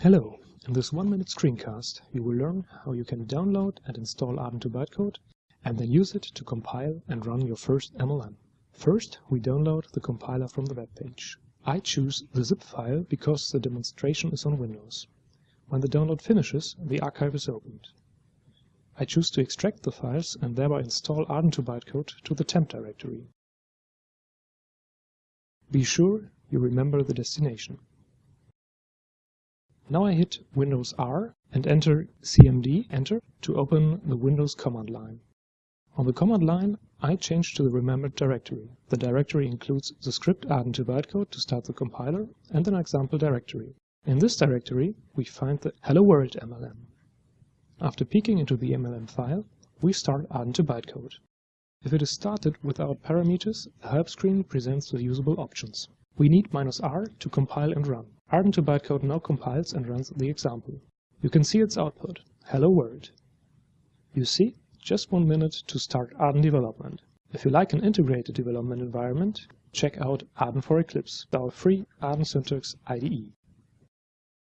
Hello, in this one-minute screencast you will learn how you can download and install Arden2 bytecode and then use it to compile and run your first MLM. First, we download the compiler from the web page. I choose the zip file because the demonstration is on Windows. When the download finishes, the archive is opened. I choose to extract the files and thereby install Arden2 bytecode to the temp directory. Be sure you remember the destination. Now I hit Windows R and enter cmd enter to open the Windows command line. On the command line, I change to the remembered directory. The directory includes the script arden2 bytecode to start the compiler and an example directory. In this directory, we find the Hello World MLM. After peeking into the MLM file, we start arden2 bytecode. If it is started without parameters, the help screen presents the usable options. We need minus "-r" to compile and run. Arden2 bytecode now compiles and runs the example. You can see its output, Hello World. You see, just one minute to start Arden development. If you like an integrated development environment, check out Arden for Eclipse, our free Arden Syntax IDE.